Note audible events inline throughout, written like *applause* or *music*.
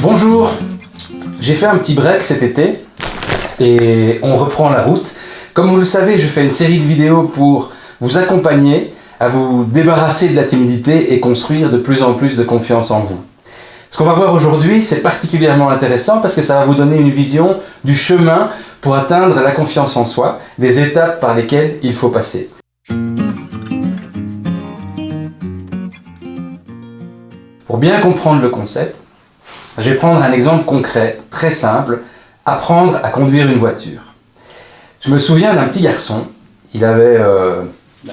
Bonjour J'ai fait un petit break cet été et on reprend la route. Comme vous le savez, je fais une série de vidéos pour vous accompagner à vous débarrasser de la timidité et construire de plus en plus de confiance en vous. Ce qu'on va voir aujourd'hui, c'est particulièrement intéressant parce que ça va vous donner une vision du chemin pour atteindre la confiance en soi, des étapes par lesquelles il faut passer. Pour bien comprendre le concept, je vais prendre un exemple concret, très simple, apprendre à conduire une voiture. Je me souviens d'un petit garçon, il avait, euh,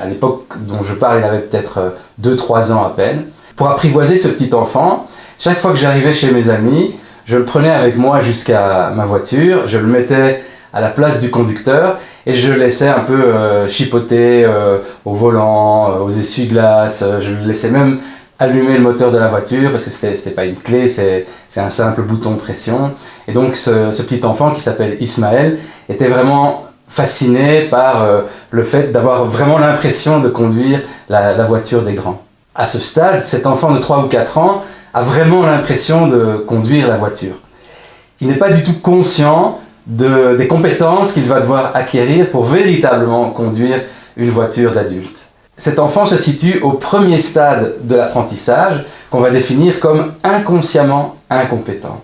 à l'époque dont je parle, il avait peut-être 2-3 euh, ans à peine. Pour apprivoiser ce petit enfant, chaque fois que j'arrivais chez mes amis, je le prenais avec moi jusqu'à ma voiture, je le mettais à la place du conducteur et je le laissais un peu euh, chipoter au volant, aux essuie-glaces, je le laissais même allumer le moteur de la voiture parce que c'était pas une clé, c'est un simple bouton pression. Et donc ce, petit enfant qui s'appelle Ismaël était vraiment fasciné par euh, le fait d'avoir vraiment l'impression de conduire la, voiture des grands. À ce stade, cet enfant de 3 ou 4 ans a vraiment l'impression de conduire la voiture. Il n'est pas du tout conscient de, des compétences qu'il va devoir acquérir pour véritablement conduire une voiture d'adulte. Cet enfant se situe au premier stade de l'apprentissage qu'on va définir comme inconsciemment incompétent.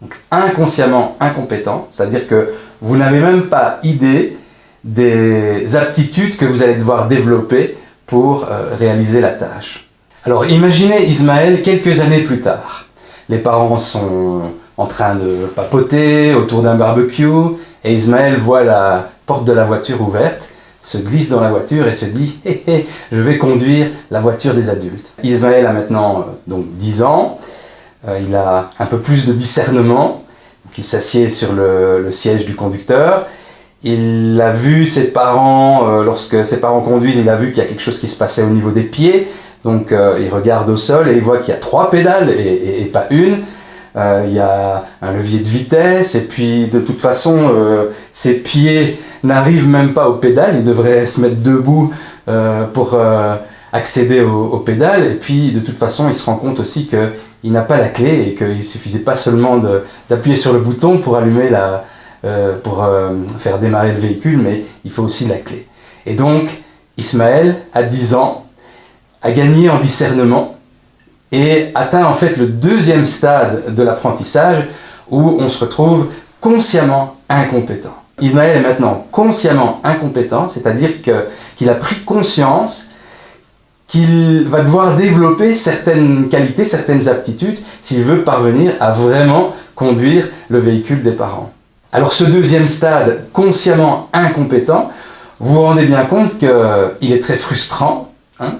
Donc, inconsciemment incompétent, c'est-à-dire que vous n'avez même pas idée des aptitudes que vous allez devoir développer pour euh, réaliser la tâche. Alors imaginez Ismaël quelques années plus tard. Les parents sont en train de papoter autour d'un barbecue et Ismaël voit la porte de la voiture ouverte se glisse dans la voiture et se dit *laughs* je vais conduire la voiture des adultes. Ismaël a maintenant euh, donc 10 ans, euh, il a un peu plus de discernement, il s'assied sur le, siège du conducteur, il a vu ses parents, euh, lorsque ses parents conduisent, il a vu qu'il y a quelque chose qui se passait au niveau des pieds, donc il regarde au sol et il voit qu'il y a trois pédales et, pas une, il y a un levier de vitesse et puis de toute façon ses pieds n'arrive même pas aux pédales, il devrait se mettre debout euh, pour euh, accéder aux, pédales, et puis de toute façon il se rend compte aussi qu'il n'a pas la clé et qu'il suffisait pas seulement d'appuyer sur le bouton pour allumer la, euh, pour faire démarrer le véhicule, mais il faut aussi la clé. Et donc Ismaël, à 10 ans, a gagné en discernement et atteint en fait le deuxième stade de l'apprentissage où on se retrouve consciemment incompétent. Ismaël est maintenant consciemment incompétent, c'est-à-dire qu'il a pris conscience qu'il va devoir développer certaines qualités, certaines aptitudes, s'il veut parvenir à vraiment conduire le véhicule des parents. Alors ce deuxième stade, consciemment incompétent, vous vous rendez bien compte qu'il est très frustrant. Hein.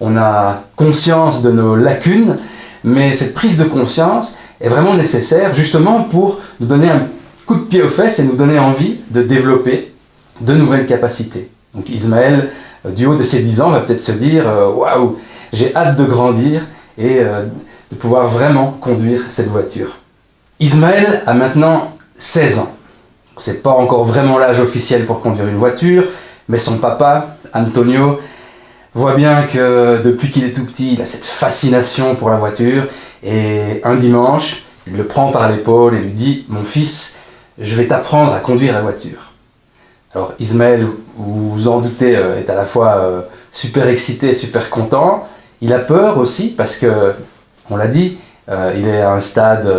On a conscience de nos lacunes, mais cette prise de conscience est vraiment nécessaire justement pour nous donner un coup de pied aux fesses et nous donner envie de développer de nouvelles capacités. Donc Ismaël, euh, du haut de ses 10 ans, va peut-être se dire euh, Waouh, j'ai hâte de grandir et euh, de pouvoir vraiment conduire cette voiture. Ismaël a maintenant 16 ans. C'est pas encore vraiment l'âge officiel pour conduire une voiture, mais son papa, Antonio, voit bien que depuis qu'il est tout petit, il a cette fascination pour la voiture. Et un dimanche, il le prend par l'épaule et lui dit « Mon fils, je vais t'apprendre à conduire la voiture. Alors Ismaël, vous vous en doutez, euh, est à la fois euh, super excité, super content. Il a peur aussi parce que, on l'a dit, euh, il est à un stade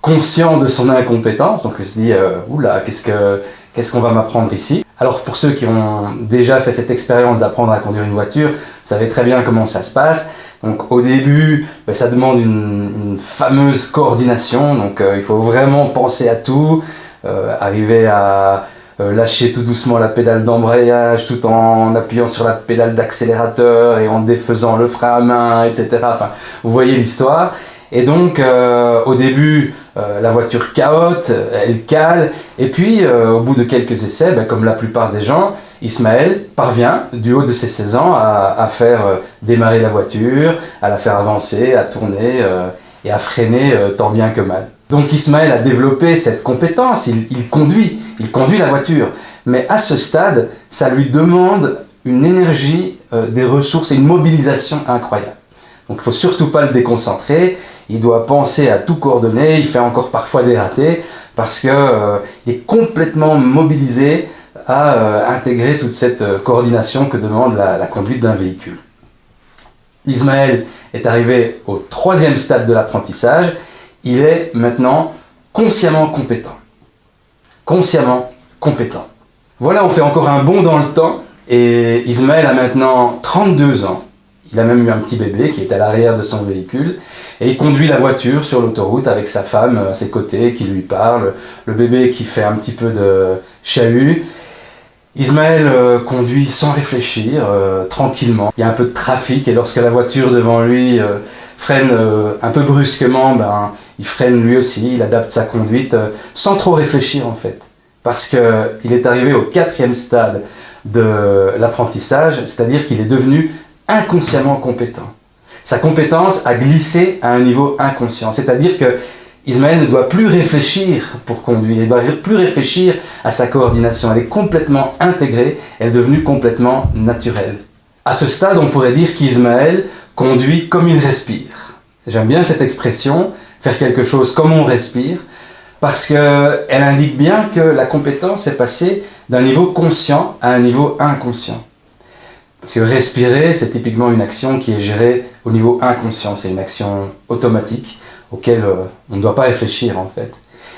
conscient de son incompétence, donc il se dit oula, qu'est-ce qu'on va m'apprendre ici? Alors pour ceux qui ont déjà fait cette expérience d'apprendre à conduire une voiture, vous savez très bien comment ça se passe. Donc au début, ben, ça demande une, fameuse coordination, donc il faut vraiment penser à tout, euh, arriver à euh, lâcher tout doucement la pédale d'embrayage tout en appuyant sur la pédale d'accélérateur et en défaisant le frein à main, etc. Enfin, vous voyez l'histoire. Et donc, euh, au début, la voiture caote, elle cale, et puis, au bout de quelques essais, ben, comme la plupart des gens, Ismaël parvient, du haut de ses 16 ans, à, faire démarrer la voiture, à la faire avancer, à tourner et à freiner tant bien que mal. Donc Ismaël a développé cette compétence, il, conduit, il conduit la voiture. Mais à ce stade, ça lui demande une énergie, euh, des ressources et une mobilisation incroyable. Donc il ne faut surtout pas le déconcentrer, il doit penser à tout coordonner, il fait encore parfois des ratés, parce qu'il euh, est complètement mobilisé à euh, intégrer toute cette euh, coordination que demande la, la conduite d'un véhicule. Ismaël est arrivé au troisième stade de l'apprentissage, il est maintenant consciemment compétent. Consciemment compétent. Voilà, on fait encore un bond dans le temps, et Ismaël a maintenant 32 ans. Il a même eu un petit bébé qui est à l'arrière de son véhicule et il conduit la voiture sur l'autoroute avec sa femme à ses côtés qui lui parle, le bébé qui fait un petit peu de chahut. Ismaël euh, conduit sans réfléchir, euh, tranquillement. Il y a un peu de trafic et lorsque la voiture devant lui euh, freine un peu brusquement, ben, il freine lui aussi, il adapte sa conduite sans trop réfléchir en fait. Parce qu'il est arrivé au quatrième stade de l'apprentissage, c'est-à-dire qu'il est devenu inconsciemment compétent. Sa compétence a glissé à un niveau inconscient, c'est-à-dire que Ismaël ne doit plus réfléchir pour conduire, il ne doit plus réfléchir à sa coordination, elle est complètement intégrée, elle est devenue complètement naturelle. À ce stade, on pourrait dire qu'Ismaël conduit comme il respire. J'aime bien cette expression, faire quelque chose comme on respire, parce qu'elle indique bien que la compétence est passée d'un niveau conscient à un niveau inconscient. Parce que respirer, c'est typiquement une action qui est gérée au niveau inconscient, c'est une action automatique auquel euh, on ne doit pas réfléchir en fait.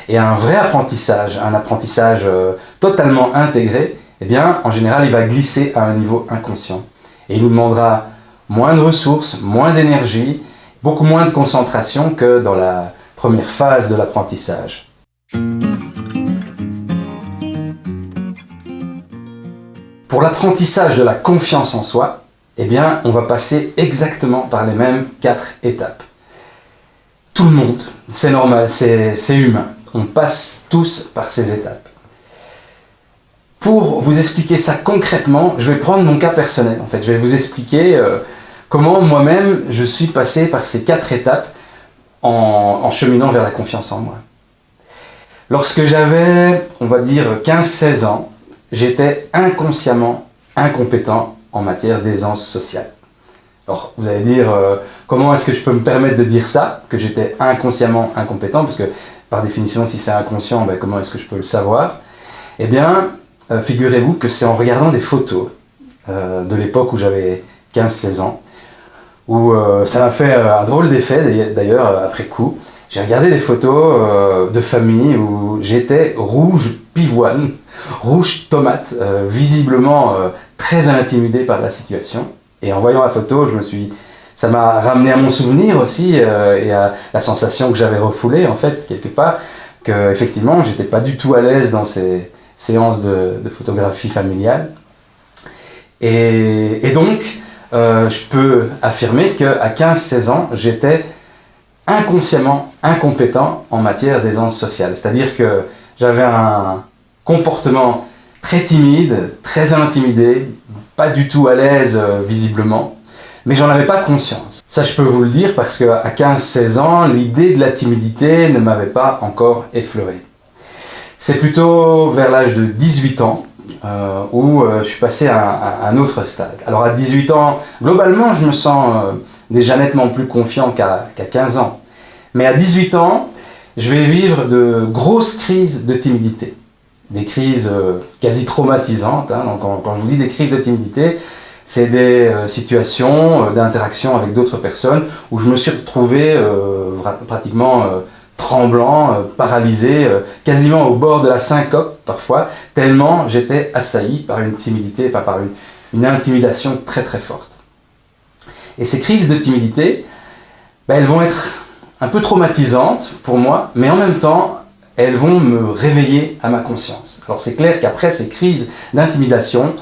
Et un vrai apprentissage, un apprentissage euh, totalement intégré, eh bien, en général, il va glisser à un niveau inconscient. Et il nous demandera moins de ressources, moins d'énergie, beaucoup moins de concentration que dans la première phase de l'apprentissage. Pour l'apprentissage de la confiance en soi, eh bien, on va passer exactement par les mêmes quatre étapes. Tout le monde, c'est normal, c'est humain. On passe tous par ces étapes. Pour vous expliquer ça concrètement, je vais prendre mon cas personnel. En fait, je vais vous expliquer euh, comment moi-même je suis passé par ces quatre étapes en, en cheminant vers la confiance en moi. Lorsque j'avais, on va dire, 15-16 ans, j'étais inconsciemment incompétent en matière d'aisance sociale. Alors, vous allez dire, euh, comment est-ce que je peux me permettre de dire ça, que j'étais inconsciemment incompétent, parce que par définition, si c'est inconscient, ben, comment est-ce que je peux le savoir? Eh bien, euh, figurez-vous que c'est en regardant des photos euh, de l'époque où j'avais 15-16 ans, où ça m'a fait un drôle d'effet, d'ailleurs, après coup. J'ai regardé des photos de famille où j'étais rouge pivoine, rouge tomate, euh, visiblement euh, très intimidé par la situation. Et en voyant la photo, je me suis, ça m'a ramené à mon souvenir aussi euh, et à la sensation que j'avais refoulée en fait quelque part, que effectivement j'étais pas du tout à l'aise dans ces séances de, photographie familiale. Et, et donc, je peux affirmer qu'à 15-16 ans, j'étais inconsciemment incompétent en matière d'aisance sociale. C'est-à-dire que j'avais un comportement très timide, très intimidé, pas du tout à l'aise euh, visiblement, mais j'en avais pas conscience. Ça je peux vous le dire parce qu'à 15-16 ans, l'idée de la timidité ne m'avait pas encore effleuré. C'est plutôt vers l'âge de 18 ans euh, où euh, je suis passé à, un autre stade. Alors à 18 ans, globalement je me sens déjà nettement plus confiant qu'à 15 ans. Mais à 18 ans, je vais vivre de grosses crises de timidité. Des crises euh, quasi traumatisantes. Hein. Donc, quand, je vous dis des crises de timidité, c'est des euh, situations euh, d'interaction avec d'autres personnes où je me suis retrouvé pratiquement tremblant, paralysé, quasiment au bord de la syncope parfois, tellement j'étais assailli par une timidité, par une, une, intimidation très très forte. Et ces crises de timidité, ben, elles vont être un peu traumatisantes pour moi, mais en même temps, elles vont me réveiller à ma conscience. Alors c'est clair qu'après ces crises d'intimidation,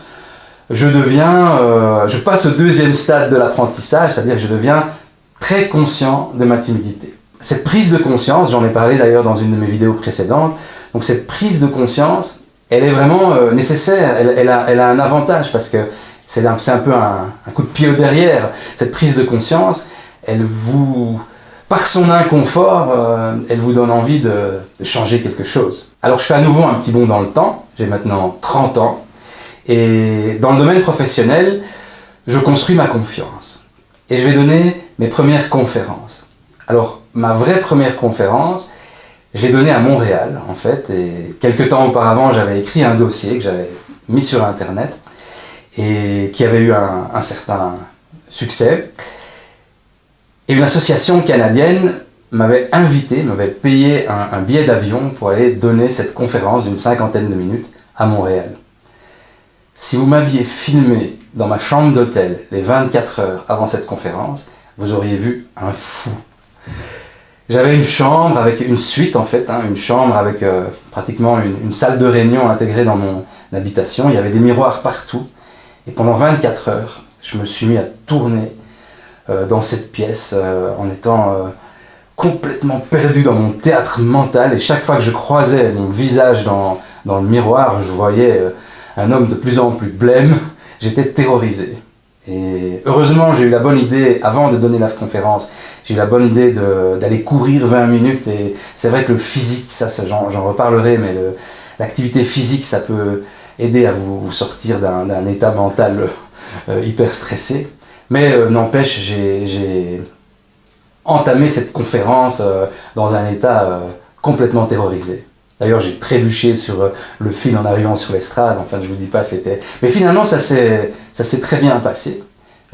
je deviens, euh, je passe au deuxième stade de l'apprentissage, c'est-à-dire je deviens très conscient de ma timidité. Cette prise de conscience, j'en ai parlé d'ailleurs dans une de mes vidéos précédentes, donc cette prise de conscience, elle est vraiment euh, nécessaire, elle, a, un avantage parce que c'est un, peu un coup de pied au derrière. Cette prise de conscience, elle vous, par son inconfort, euh, elle vous donne envie de, changer quelque chose. Alors je fais à nouveau un petit bond dans le temps, j'ai maintenant 30 ans, et dans le domaine professionnel, je construis ma confiance. Et je vais donner mes premières conférences. Alors, ma vraie première conférence, je l'ai donnée à Montréal, en fait, et quelques temps auparavant, j'avais écrit un dossier que j'avais mis sur Internet, et qui avait eu un, certain succès. Et une association canadienne m'avait invité, m'avait payé un billet d'avion pour aller donner cette conférence d'une cinquantaine de minutes à Montréal. Si vous m'aviez filmé dans ma chambre d'hôtel les 24 heures avant cette conférence, vous auriez vu un fou. J'avais une chambre avec une suite en fait, hein, une chambre avec euh, pratiquement une, salle de réunion intégrée dans mon habitation. Il y avait des miroirs partout. Et pendant 24 heures, je me suis mis à tourner dans cette pièce euh, en étant complètement perdu dans mon théâtre mental. Et chaque fois que je croisais mon visage dans, dans le miroir, je voyais un homme de plus en plus blême. J'étais terrorisé. Et heureusement, j'ai eu la bonne idée, avant de donner la conférence, j'ai eu la bonne idée d'aller courir 20 minutes. Et c'est vrai que le physique, ça, j'en reparlerai, mais l'activité physique, ça peut aider à vous, sortir d'un état mental euh, hyper stressé. Mais euh, n'empêche, j'ai entamé cette conférence euh, dans un état complètement terrorisé. D'ailleurs, j'ai trébuché sur euh, le fil en arrivant sur l'estrade. Enfin, je vous dis pas, c'était... Mais finalement, ça s'est très bien passé.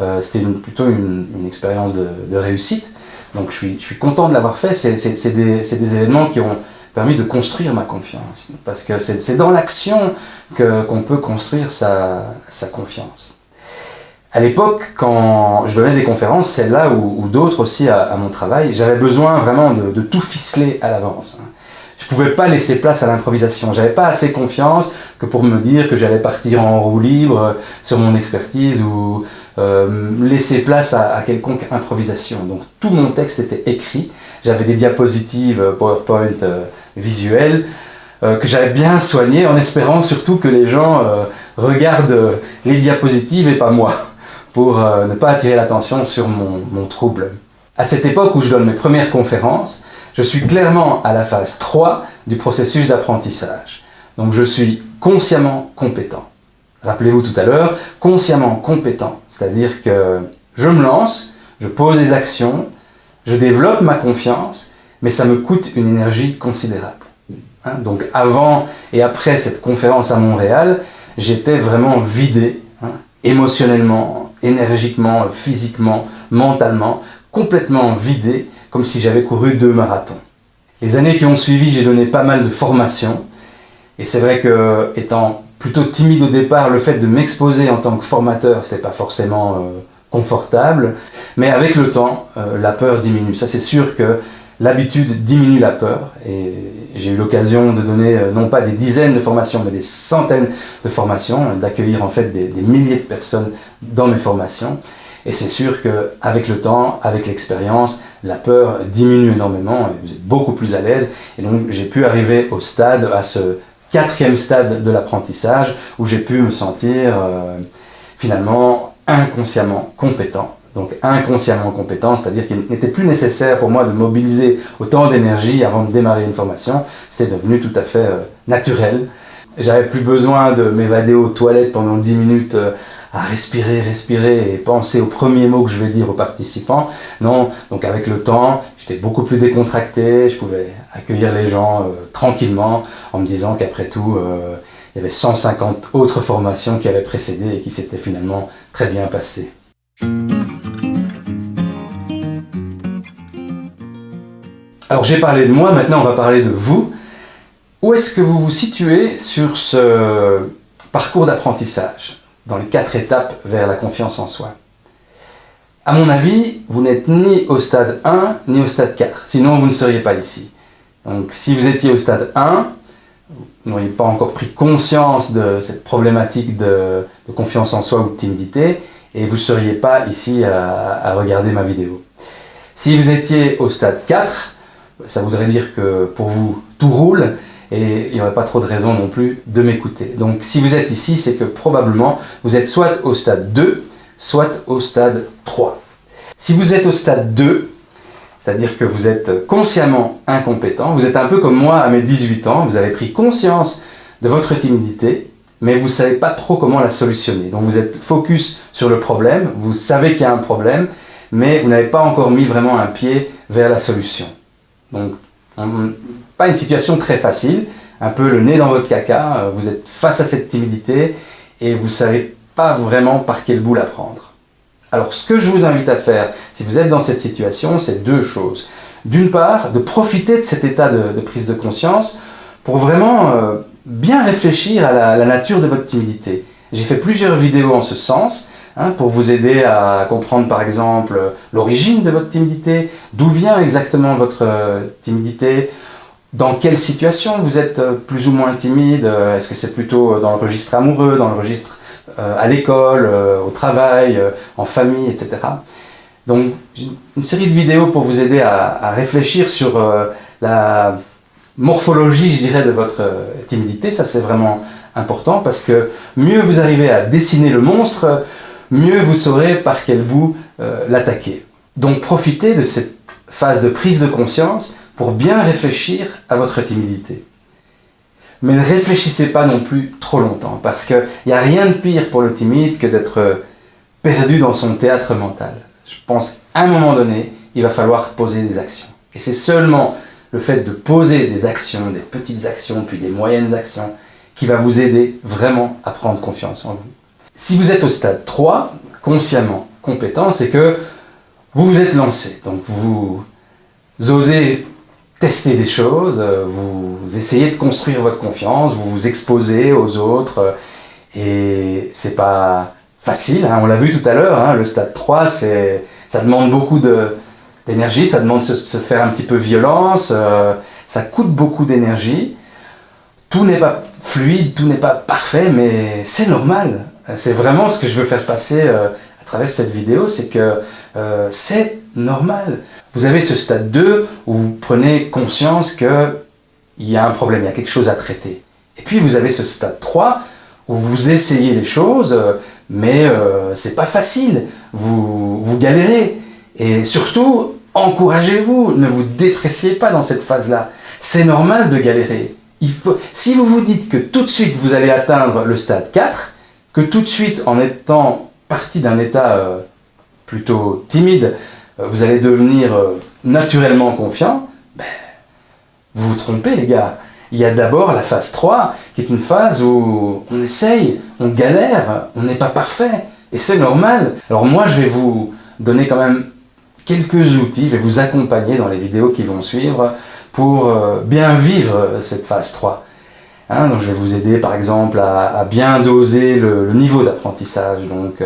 Euh, c'était plutôt une, expérience de, réussite. Donc, je suis, content de l'avoir fait. C'est des, événements qui ont permis de construire ma confiance. Parce que c'est dans l'action qu'on peut construire sa confiance. À l'époque, quand je donnais des conférences, celle-là ou, d'autres aussi à, mon travail, j'avais besoin vraiment de, tout ficeler à l'avance. Je pouvais pas laisser place à l'improvisation. J'avais pas assez confiance que pour me dire que j'allais partir en roue libre sur mon expertise ou euh, laisser place à, quelconque improvisation. Donc tout mon texte était écrit. J'avais des diapositives euh, PowerPoint euh, visuelles que j'avais bien soignées en espérant surtout que les gens regardent les diapositives et pas moi pour ne pas attirer l'attention sur mon, mon trouble. À cette époque où je donne mes premières conférences, je suis clairement à la phase 3 du processus d'apprentissage. Donc je suis consciemment compétent. Rappelez-vous tout à l'heure, consciemment compétent, c'est-à-dire que je me lance, je pose des actions, je développe ma confiance, mais ça me coûte une énergie considérable. Hein, donc avant et après cette conférence à Montréal, j'étais vraiment vidé, hein, émotionnellement, énergiquement, physiquement, mentalement, complètement vidé, comme si j'avais couru deux marathons. Les années qui ont suivi, j'ai donné pas mal de formations, et c'est vrai que, étant plutôt timide au départ, le fait de m'exposer en tant que formateur, c'était pas forcément euh, confortable, mais avec le temps, euh, la peur diminue. Ça c'est sûr que l'habitude diminue la peur, et j'ai eu l'occasion de donner euh, non pas des dizaines de formations, mais des centaines de formations, d'accueillir en fait des, des milliers de personnes dans mes formations. Et c'est sûr qu'avec le temps, avec l'expérience, la peur diminue énormément et vous êtes beaucoup plus à l'aise. Et donc j'ai pu arriver au stade, à ce quatrième stade de l'apprentissage, où j'ai pu me sentir euh, finalement inconsciemment compétent. Donc inconsciemment compétent, c'est-à-dire qu'il n'était plus nécessaire pour moi de mobiliser autant d'énergie avant de démarrer une formation. C'était devenu tout à fait euh, naturel. J'avais plus besoin de m'évader aux toilettes pendant 10 minutes euh, à respirer, respirer et penser aux premiers mots que je vais dire aux participants. Non, donc avec le temps, j'étais beaucoup plus décontracté, je pouvais accueillir les gens euh, tranquillement en me disant qu'après tout, il y avait 150 autres formations qui avaient précédé et qui s'étaient finalement très bien passées. Alors j'ai parlé de moi, maintenant on va parler de vous. Où est-ce que vous vous situez sur ce parcours d'apprentissage dans les quatre étapes vers la confiance en soi? À mon avis, vous n'êtes ni au stade 1 ni au stade 4, sinon vous ne seriez pas ici. Donc si vous étiez au stade 1, vous n'auriez pas encore pris conscience de cette problématique de, confiance en soi ou de timidité, et vous ne seriez pas ici à, regarder ma vidéo. Si vous étiez au stade 4, ça voudrait dire que pour vous tout roule, et il n'y aurait pas trop de raison non plus de m'écouter. Donc si vous êtes ici, c'est que probablement vous êtes soit au stade 2, soit au stade 3. Si vous êtes au stade 2, c'est-à-dire que vous êtes consciemment incompétent, vous êtes un peu comme moi à mes 18 ans, vous avez pris conscience de votre timidité, mais vous ne savez pas trop comment la solutionner. Donc vous êtes focus sur le problème, vous savez qu'il y a un problème, mais vous n'avez pas encore mis vraiment un pied vers la solution. Donc, pas une situation très facile, un peu le nez dans votre caca, euh, vous êtes face à cette timidité et vous ne savez pas vraiment par quel bout la prendre. Alors ce que je vous invite à faire, si vous êtes dans cette situation, c'est deux choses. D'une part, de profiter de cet état de, prise de conscience pour vraiment euh, bien réfléchir à la, nature de votre timidité. J'ai fait plusieurs vidéos en ce sens, hein, pour vous aider à comprendre par exemple l'origine de votre timidité, d'où vient exactement votre euh, timidité, dans quelle situation vous êtes euh, plus ou moins timide euh, Est-ce que c'est plutôt dans le registre amoureux, dans le registre à l'école, au travail, en famille, etc. Donc, une série de vidéos pour vous aider à, réfléchir sur la morphologie, je dirais, de votre timidité. Ça, c'est vraiment important parce que mieux vous arrivez à dessiner le monstre, mieux vous saurez par quel bout l'attaquer. Donc, profitez de cette phase de prise de conscience pour bien réfléchir à votre timidité. Mais ne réfléchissez pas non plus trop longtemps, parce qu'il n'y a rien de pire pour le timide que d'être perdu dans son théâtre mental. Je pense qu'à un moment donné, il va falloir poser des actions. Et c'est seulement le fait de poser des actions, des petites actions, puis des moyennes actions, qui va vous aider vraiment à prendre confiance en vous. Si vous êtes au stade 3, consciemment compétent, c'est que vous vous êtes lancé. Donc vous osez tester des choses, euh, vous essayez de construire votre confiance, vous vous exposez aux autres, euh, et c'est pas facile, hein, on l'a vu tout à l'heure, hein, le stade 3, ça demande beaucoup d'énergie, ça demande de se, faire un petit peu violence, euh, ça coûte beaucoup d'énergie, tout n'est pas fluide, tout n'est pas parfait, mais c'est normal, c'est vraiment ce que je veux faire passer à travers cette vidéo, c'est que c'est normal. Vous avez ce stade 2 où vous prenez conscience qu'il y a un problème, il y a quelque chose à traiter. Et puis vous avez ce stade 3 où vous essayez les choses, mais euh, c'est pas facile, vous, vous galérez. Et surtout, encouragez-vous, ne vous dépréciez pas dans cette phase-là. C'est normal de galérer. Il faut, si vous vous dites que tout de suite vous allez atteindre le stade 4, que tout de suite en étant parti d'un état euh, plutôt timide, euh, vous allez devenir euh, naturellement confiant, ben, vous vous trompez les gars. Il y a d'abord la phase 3, qui est une phase où on essaye, on galère, on n'est pas parfait, et c'est normal. Alors moi, je vais vous donner quand même quelques outils, je vais vous accompagner dans les vidéos qui vont suivre pour euh, bien vivre cette phase 3. Hein, donc je vais vous aider par exemple à, bien doser le, niveau d'apprentissage. Donc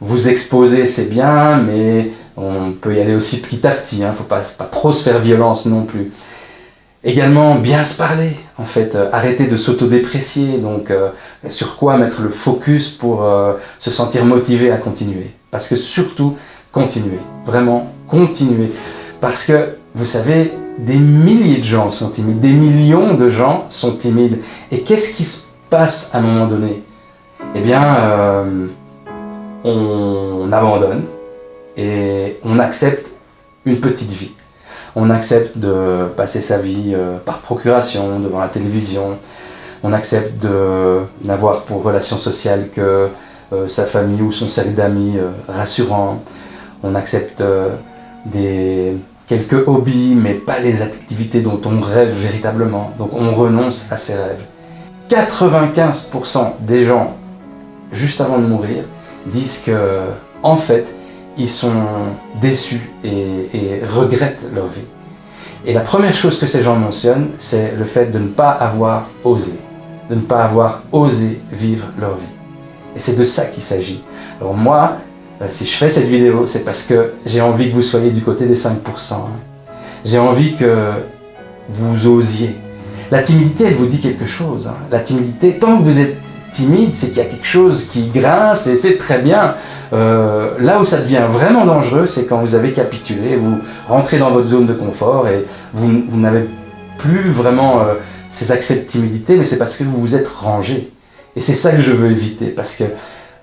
vous exposer c'est bien, mais on peut y aller aussi petit à petit, il hein, ne faut pas, trop se faire violence non plus. Également, bien se parler, en fait, euh, arrêter de s'autodéprécier, donc euh, sur quoi mettre le focus pour euh, se sentir motivé à continuer. Parce que surtout, continuer, vraiment continuer. Parce que, vous savez, des milliers de gens sont timides, des millions de gens sont timides. Et qu'est-ce qui se passe à un moment donné? Eh bien, on abandonne, et on accepte une petite vie. On accepte de passer sa vie euh, par procuration, devant la télévision. On accepte de n'avoir pour relation sociale que euh, sa famille ou son cercle d'amis euh, rassurant. On accepte des, quelques hobbies, mais pas les activités dont on rêve véritablement. Donc on renonce à ses rêves. 95% des gens, juste avant de mourir, disent que, en fait, ils sont déçus et, regrettent leur vie. Et la première chose que ces gens mentionnent, c'est le fait de ne pas avoir osé, de ne pas avoir osé vivre leur vie. Et c'est de ça qu'il s'agit. Alors moi, euh, si je fais cette vidéo, c'est parce que j'ai envie que vous soyez du côté des 5%. Hein. J'ai envie que vous osiez. La timidité, elle vous dit quelque chose. Hein. La timidité, tant que vous êtes timide, c'est qu'il y a quelque chose qui grince et c'est très bien. Euh, là où ça devient vraiment dangereux, c'est quand vous avez capitulé, vous rentrez dans votre zone de confort et vous, n'avez plus vraiment euh, ces accès de timidité, mais c'est parce que vous vous êtes rangé. Et c'est ça que je veux éviter, parce que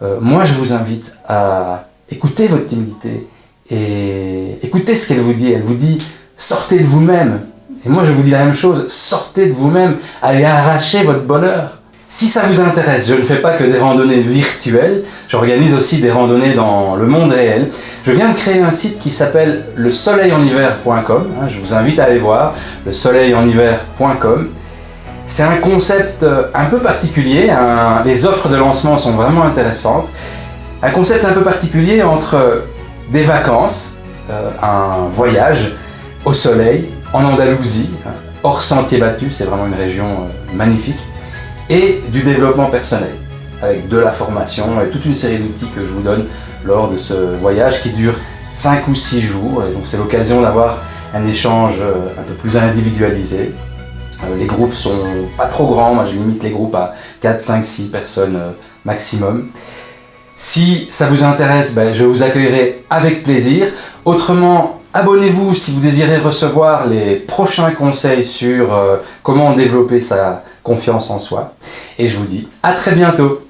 euh, moi je vous invite à écouter votre timidité et écoutez ce qu'elle vous dit. Elle vous dit, sortez de vous-même. Et moi je vous dis la même chose, sortez de vous-même, allez arracher votre bonheur. Si ça vous intéresse, je ne fais pas que des randonnées virtuelles, j'organise aussi des randonnées dans le monde réel. Je viens de créer un site qui s'appelle le soleileniver.com, hein, je vous invite à aller voir, le soleileniver.com. C'est un concept euh, un peu particulier, les offres de lancement sont vraiment intéressantes. Un concept un peu particulier entre des vacances, euh, un voyage au soleil, en Andalousie, hein, hors sentier battu, c'est vraiment une région euh, magnifique, et du développement personnel, avec de la formation et toute une série d'outils que je vous donne lors de ce voyage qui dure 5 ou 6 jours, et donc c'est l'occasion d'avoir un échange euh, un peu plus individualisé. Euh, les groupes sont pas trop grands, moi je limite les groupes à 4, 5, 6 personnes maximum. Si ça vous intéresse, ben, je vous accueillerai avec plaisir. Autrement, Abonnez-vous si vous désirez recevoir les prochains conseils sur euh, comment développer sa confiance en soi. Et je vous dis à très bientôt